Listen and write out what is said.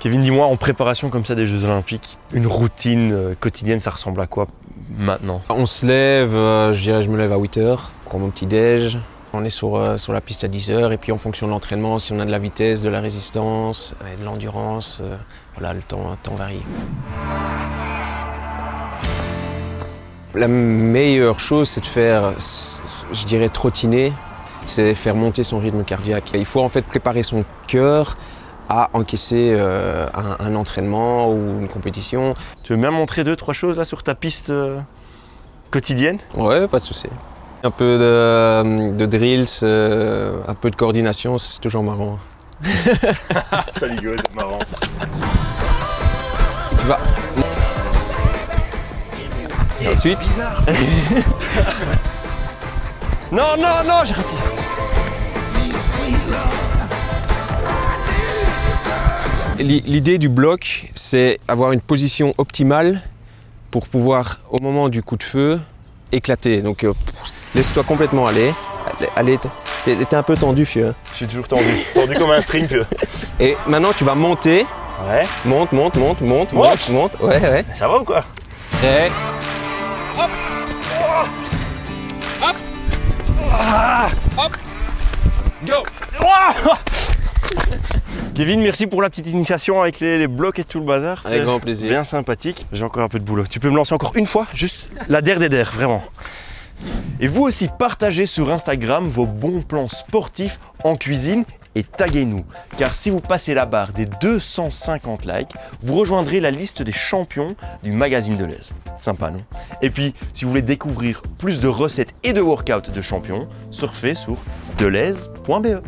Kevin, dis-moi, en préparation comme ça des Jeux Olympiques, une routine euh, quotidienne, ça ressemble à quoi maintenant On se lève, euh, je dirais je me lève à 8h, prends mon petit déj. On est sur, euh, sur la piste à 10h et puis en fonction de l'entraînement, si on a de la vitesse, de la résistance, de l'endurance, voilà, le temps, le temps varie. La meilleure chose, c'est de faire, je dirais, trottiner, c'est faire monter son rythme cardiaque. Il faut en fait préparer son cœur à encaisser euh, un, un entraînement ou une compétition. Tu veux bien montrer deux, trois choses là sur ta piste euh, quotidienne? Ouais, pas de souci. Un peu de, de drills, euh, un peu de coordination, c'est toujours marrant. Ça ligo, c'est marrant. Tu vas. Et ensuite, Non, non, non, j'ai raté l'idée du bloc, c'est avoir une position optimale pour pouvoir, au moment du coup de feu, éclater. Donc, euh, laisse-toi complètement aller. Allez, t'es un peu tendu, fieu. Je suis toujours tendu, tendu comme un string. tu vois. Et maintenant, tu vas monter. Ouais, Monte, monte, monte, monte, Monte monte, monte. Ouais, ouais. ça va ou quoi? Prêt Kevin, merci pour la petite initiation avec les, les blocs et tout le bazar. Avec grand plaisir. Bien sympathique. J'ai encore un peu de boulot. Tu peux me lancer encore une fois, juste la der des der, vraiment. Et vous aussi, partagez sur Instagram vos bons plans sportifs en cuisine et taguez-nous. Car si vous passez la barre des 250 likes, vous rejoindrez la liste des champions du magazine de l'Aise. Sympa, non? Et puis, si vous voulez découvrir plus de recettes et de workouts de champions, surfez sur delaise.be.